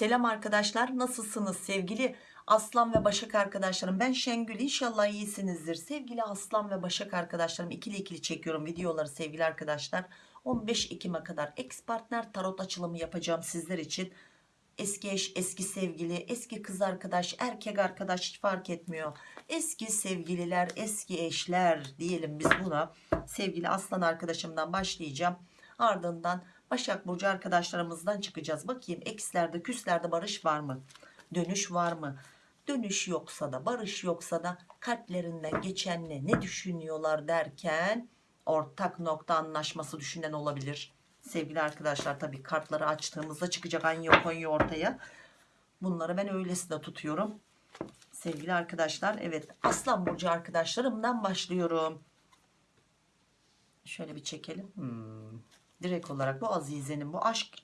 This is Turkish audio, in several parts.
Selam arkadaşlar nasılsınız? Sevgili Aslan ve Başak arkadaşlarım ben Şengül. İnşallah iyisinizdir. Sevgili Aslan ve Başak arkadaşlarım ikili ikili çekiyorum videoları sevgili arkadaşlar. 15 Ekim'e kadar ex partner tarot açılımı yapacağım sizler için. Eski eş eski sevgili eski kız arkadaş erkek arkadaş hiç fark etmiyor. Eski sevgililer eski eşler diyelim biz buna. Sevgili Aslan arkadaşımdan başlayacağım. Ardından Başak Burcu arkadaşlarımızdan çıkacağız. Bakayım ekslerde küslerde barış var mı? Dönüş var mı? Dönüş yoksa da barış yoksa da kalplerinden geçenle ne düşünüyorlar derken ortak nokta anlaşması düşünen olabilir. Sevgili arkadaşlar tabii kartları açtığımızda çıkacak Anyo Konyo ortaya. Bunları ben öylesine tutuyorum. Sevgili arkadaşlar evet Aslan Burcu arkadaşlarımdan başlıyorum. Şöyle bir çekelim. Hmm direkt olarak bu Azize'nin bu aşk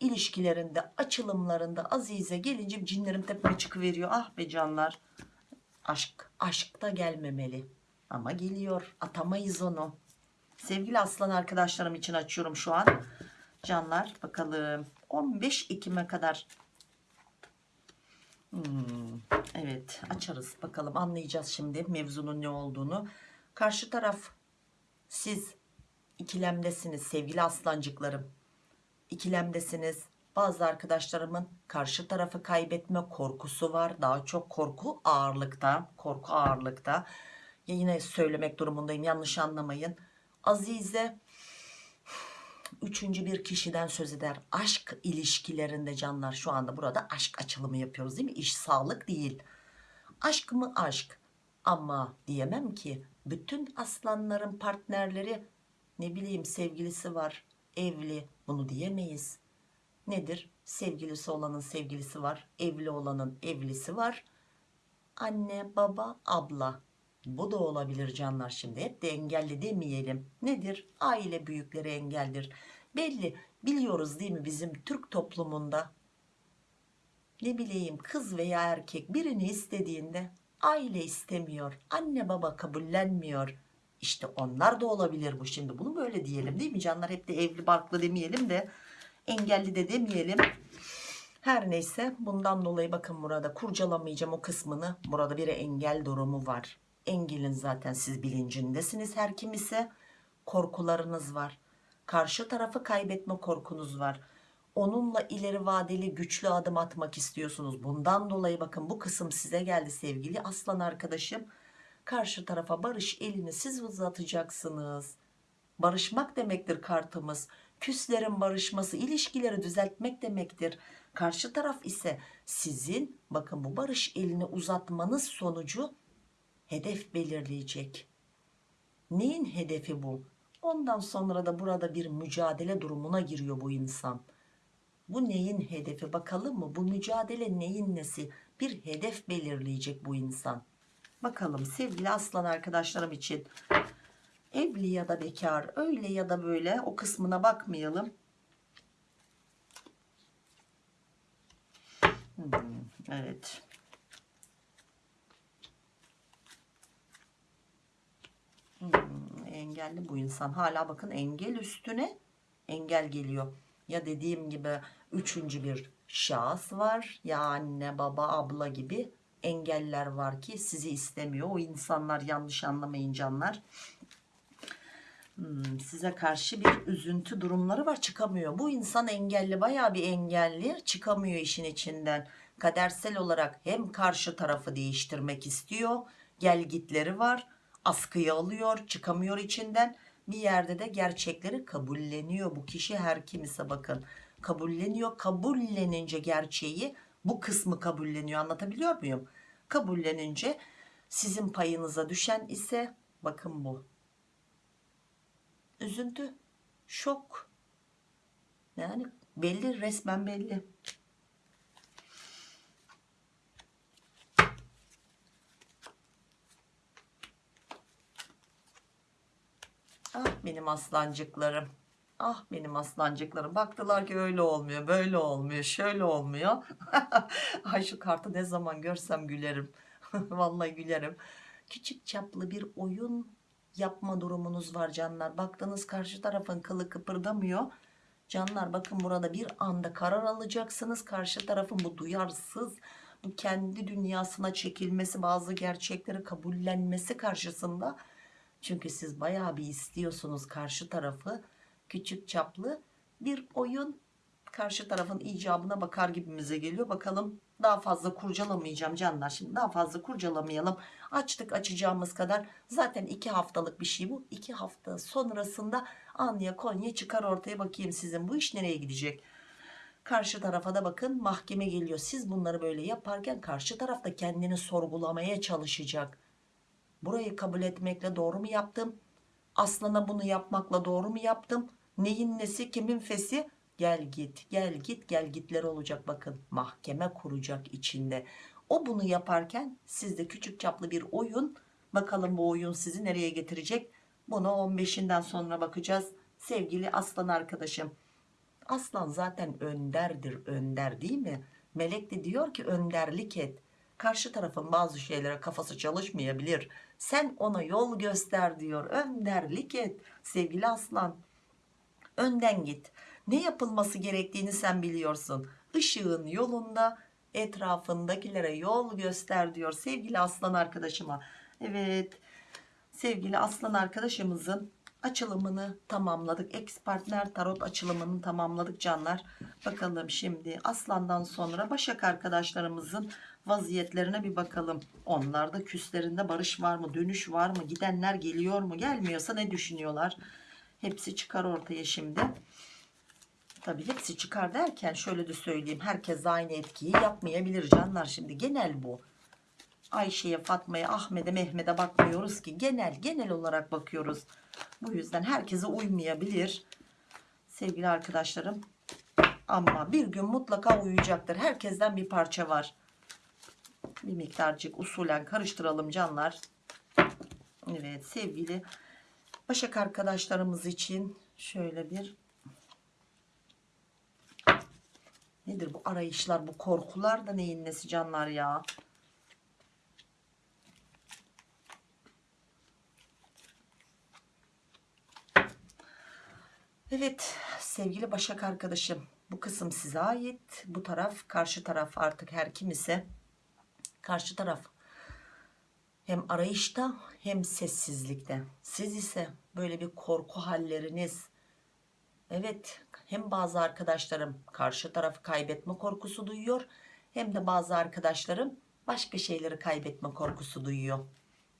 ilişkilerinde açılımlarında Azize gelince cinlerim tepeme çıkıveriyor. Ah be canlar. Aşk aşk da gelmemeli. Ama geliyor. Atamayız onu. Sevgili aslan arkadaşlarım için açıyorum şu an. Canlar bakalım. 15 Ekim'e kadar. Hmm, evet açarız. Bakalım anlayacağız şimdi mevzunun ne olduğunu. Karşı taraf siz ikilemdesiniz sevgili aslancıklarım. İkilemdesiniz. Bazı arkadaşlarımın karşı tarafı kaybetme korkusu var. Daha çok korku ağırlıkta. Korku ağırlıkta. Ya yine söylemek durumundayım yanlış anlamayın. Azize üçüncü bir kişiden söz eder. Aşk ilişkilerinde canlar şu anda burada aşk açılımı yapıyoruz değil mi? İş sağlık değil. Aşk mı aşk? Ama diyemem ki bütün aslanların partnerleri ne bileyim sevgilisi var evli bunu diyemeyiz. Nedir? Sevgilisi olanın sevgilisi var evli olanın evlisi var. Anne baba abla. Bu da olabilir canlar. Şimdi hep de engelli demeyelim. Nedir? Aile büyükleri engeldir. Belli biliyoruz değil mi bizim Türk toplumunda? Ne bileyim kız veya erkek birini istediğinde aile istemiyor anne baba kabullenmiyor işte onlar da olabilir bu şimdi. Bunu böyle diyelim değil mi canlar? Hep de evli barklı demeyelim de engelli de demeyelim. Her neyse bundan dolayı bakın burada kurcalamayacağım o kısmını. Burada bir engel durumu var. Engelin zaten siz bilincindesiniz her kim ise. Korkularınız var. Karşı tarafı kaybetme korkunuz var. Onunla ileri vadeli güçlü adım atmak istiyorsunuz. Bundan dolayı bakın bu kısım size geldi sevgili aslan arkadaşım karşı tarafa barış elini siz uzatacaksınız. Barışmak demektir kartımız. Küslerin barışması ilişkileri düzeltmek demektir. Karşı taraf ise sizin bakın bu barış elini uzatmanız sonucu hedef belirleyecek. Neyin hedefi bu? Ondan sonra da burada bir mücadele durumuna giriyor bu insan. Bu neyin hedefi bakalım mı? Bu mücadele neyin nesi? Bir hedef belirleyecek bu insan Bakalım sevgili aslan arkadaşlarım için evli ya da bekar öyle ya da böyle o kısmına bakmayalım. Hmm, evet. Hmm, engelli bu insan. Hala bakın engel üstüne engel geliyor. Ya dediğim gibi üçüncü bir şahıs var. Ya anne baba abla gibi engeller var ki sizi istemiyor. O insanlar yanlış anlamayın canlar. Hmm, size karşı bir üzüntü durumları var çıkamıyor. Bu insan engelli baya bir engelli çıkamıyor işin içinden. Kadersel olarak hem karşı tarafı değiştirmek istiyor. Gel gitleri var. Askıya alıyor çıkamıyor içinden. Bir yerde de gerçekleri kabulleniyor. Bu kişi her kimse bakın kabulleniyor. Kabullenince gerçeği bu kısmı kabulleniyor anlatabiliyor muyum? Kabullenince sizin payınıza düşen ise bakın bu. Üzüntü şok. Yani belli resmen belli. Ah benim aslancıklarım Ah benim aslancıklarım baktılar ki öyle olmuyor böyle olmuyor şöyle olmuyor. Ay şu kartı ne zaman görsem gülerim. Vallahi gülerim. Küçük çaplı bir oyun yapma durumunuz var canlar. Baktınız karşı tarafın kılı kıpırdamıyor. Canlar bakın burada bir anda karar alacaksınız. Karşı tarafın bu duyarsız, bu kendi dünyasına çekilmesi, bazı gerçekleri kabullenmesi karşısında. Çünkü siz bayağı bir istiyorsunuz karşı tarafı. Küçük çaplı bir oyun karşı tarafın icabına bakar gibimize geliyor. Bakalım daha fazla kurcalamayacağım canlar. Şimdi daha fazla kurcalamayalım. Açtık açacağımız kadar. Zaten iki haftalık bir şey bu. İki hafta sonrasında Anya Konya çıkar ortaya bakayım sizin bu iş nereye gidecek. Karşı tarafa da bakın mahkeme geliyor. Siz bunları böyle yaparken karşı tarafta kendini sorgulamaya çalışacak. Burayı kabul etmekle doğru mu yaptım? Aslana bunu yapmakla doğru mu yaptım? Neyin nesi kimin fesi? Gel git gel git gel gitler olacak bakın. Mahkeme kuracak içinde. O bunu yaparken sizde küçük çaplı bir oyun. Bakalım bu oyun sizi nereye getirecek? Bunu 15'inden sonra bakacağız. Sevgili aslan arkadaşım. Aslan zaten önderdir önder değil mi? Melek de diyor ki önderlik et. Karşı tarafın bazı şeylere kafası çalışmayabilir. Sen ona yol göster diyor. Önderlik et sevgili aslan. Önden git. Ne yapılması gerektiğini sen biliyorsun. Işığın yolunda etrafındakilere yol göster diyor sevgili aslan arkadaşıma. Evet sevgili aslan arkadaşımızın açılımını tamamladık. Ex partner tarot açılımını tamamladık canlar. Bakalım şimdi aslandan sonra başak arkadaşlarımızın vaziyetlerine bir bakalım. Onlarda küslerinde barış var mı? Dönüş var mı? Gidenler geliyor mu? Gelmiyorsa ne düşünüyorlar? Hepsi çıkar ortaya şimdi. Tabii hepsi çıkar derken şöyle de söyleyeyim. Herkes aynı etkiyi yapmayabilir canlar. Şimdi genel bu. Ayşe'ye, Fatma'ya, Ahmet'e, Mehmet'e bakmıyoruz ki. Genel, genel olarak bakıyoruz. Bu yüzden herkese uymayabilir. Sevgili arkadaşlarım. Ama bir gün mutlaka uyacaktır. Herkesten bir parça var. Bir miktarcık usulen karıştıralım canlar. Evet sevgili Başak arkadaşlarımız için şöyle bir Nedir bu arayışlar, bu korkular da neyin nesi canlar ya? Evet sevgili Başak arkadaşım bu kısım size ait. Bu taraf karşı taraf artık her kim ise karşı taraf hem arayışta hem sessizlikte. Siz ise böyle bir korku halleriniz evet hem bazı arkadaşlarım karşı tarafı kaybetme korkusu duyuyor hem de bazı arkadaşlarım başka şeyleri kaybetme korkusu duyuyor.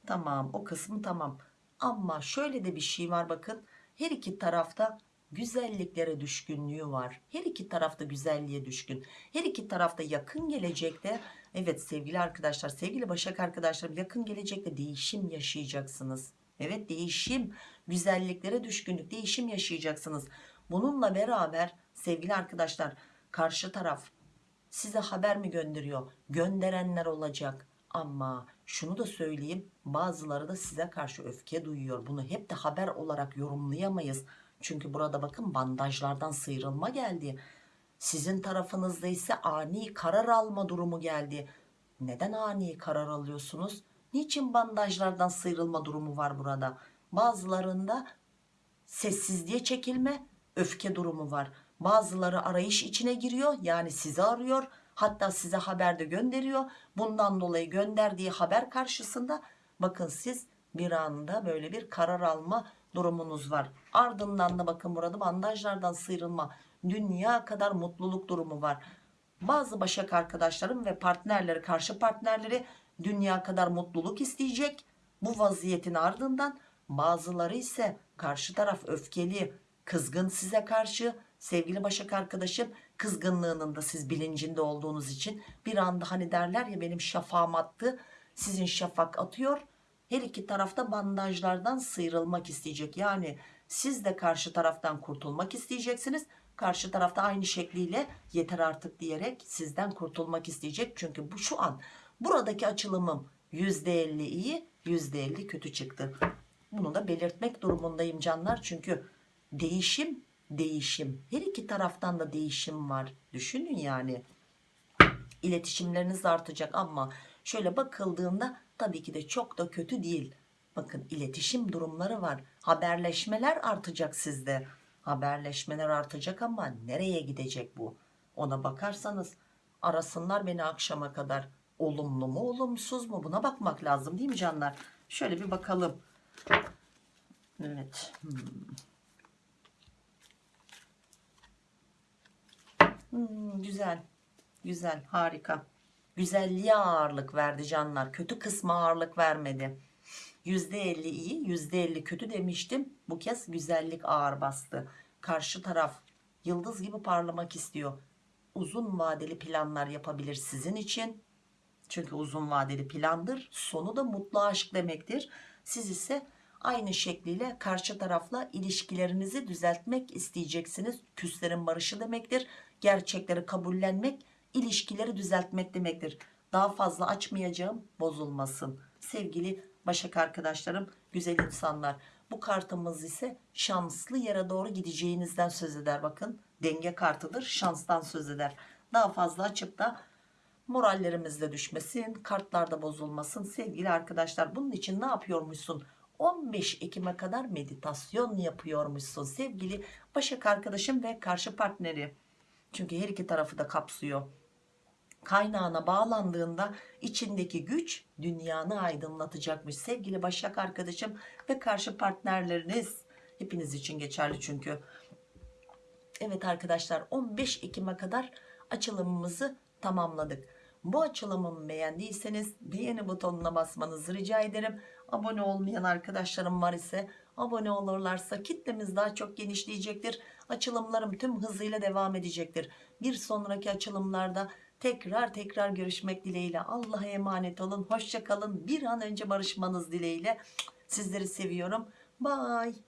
Tamam o kısmı tamam ama şöyle de bir şey var bakın her iki tarafta güzelliklere düşkünlüğü var. Her iki tarafta güzelliğe düşkün. Her iki tarafta yakın gelecekte evet sevgili arkadaşlar sevgili Başak arkadaşlarım yakın gelecekte değişim yaşayacaksınız. Evet değişim güzelliklere düşkünlük değişim yaşayacaksınız. Bununla beraber sevgili arkadaşlar karşı taraf size haber mi gönderiyor? Gönderenler olacak. Ama şunu da söyleyeyim bazıları da size karşı öfke duyuyor. Bunu hep de haber olarak yorumlayamayız. Çünkü burada bakın bandajlardan sıyrılma geldi. Sizin tarafınızda ise ani karar alma durumu geldi. Neden ani karar alıyorsunuz? Niçin bandajlardan sıyrılma durumu var burada? Bazılarında sessizliğe çekilme, öfke durumu var. Bazıları arayış içine giriyor yani sizi arıyor. Hatta size haber de gönderiyor. Bundan dolayı gönderdiği haber karşısında bakın siz bir anda böyle bir karar alma durumunuz var. Ardından da bakın burada bandajlardan sıyrılma, dünya kadar mutluluk durumu var. Bazı başak arkadaşlarım ve partnerleri, karşı partnerleri dünya kadar mutluluk isteyecek. Bu vaziyetin ardından bazıları ise karşı taraf öfkeli, kızgın size karşı. Sevgili başak arkadaşım kızgınlığının da siz bilincinde olduğunuz için bir anda hani derler ya benim şafağım attı. Sizin şafak atıyor her iki tarafta bandajlardan sıyrılmak isteyecek. Yani siz de karşı taraftan kurtulmak isteyeceksiniz. Karşı tarafta aynı şekliyle yeter artık diyerek sizden kurtulmak isteyecek. Çünkü bu şu an buradaki açılımım %50 iyi %50 kötü çıktı. Bunu da belirtmek durumundayım canlar. Çünkü değişim değişim her iki taraftan da değişim var. Düşünün yani iletişimleriniz artacak ama şöyle bakıldığında tabii ki de çok da kötü değil. Bakın iletişim durumları var. Haberleşmeler artacak sizde. haberleşmeler artacak ama nereye gidecek bu ona bakarsanız arasınlar beni akşama kadar olumlu mu olumsuz mu buna bakmak lazım değil mi canlar şöyle bir bakalım evet hmm. Hmm, güzel güzel harika güzelliğe ağırlık verdi canlar. Kötü kısma ağırlık vermedi. %50 iyi %50 kötü demiştim. Bu kez güzellik ağır bastı. Karşı taraf yıldız gibi parlamak istiyor. Uzun vadeli planlar yapabilir sizin için. Çünkü uzun vadeli plandır. Sonu da mutlu aşk demektir. Siz ise aynı şekliyle karşı tarafla ilişkilerinizi düzeltmek isteyeceksiniz. Küslerin barışı demektir. Gerçekleri kabullenmek ilişkileri düzeltmek demektir. Daha fazla açmayacağım bozulmasın. Sevgili başak arkadaşlarım güzel insanlar bu kartımız ise şanslı yere doğru gideceğinizden söz eder. Bakın denge kartıdır şanstan söz eder. Daha fazla açıp da morallerimiz de düşmesin kartlarda bozulmasın. Sevgili arkadaşlar bunun için ne yapıyormuşsun? 15 Ekim'e kadar meditasyon yapıyormuşsun. Sevgili Başak arkadaşım ve karşı partneri. Çünkü her iki tarafı da kapsıyor kaynağına bağlandığında içindeki güç dünyanı aydınlatacakmış sevgili Başak arkadaşım ve karşı partnerleriniz hepiniz için geçerli çünkü Evet arkadaşlar 15 Ekim'e kadar açılımımızı tamamladık. Bu açılımımı beğendiyseniz beğeni butonuna basmanızı rica ederim. Abone olmayan arkadaşlarım var ise abone olurlarsa kitlemiz daha çok genişleyecektir. Açılımlarım tüm hızıyla devam edecektir. Bir sonraki açılımlarda tekrar tekrar görüşmek dileğiyle Allah'a emanet olun. Hoşçakalın. Bir an önce barışmanız dileğiyle. Sizleri seviyorum. Bye.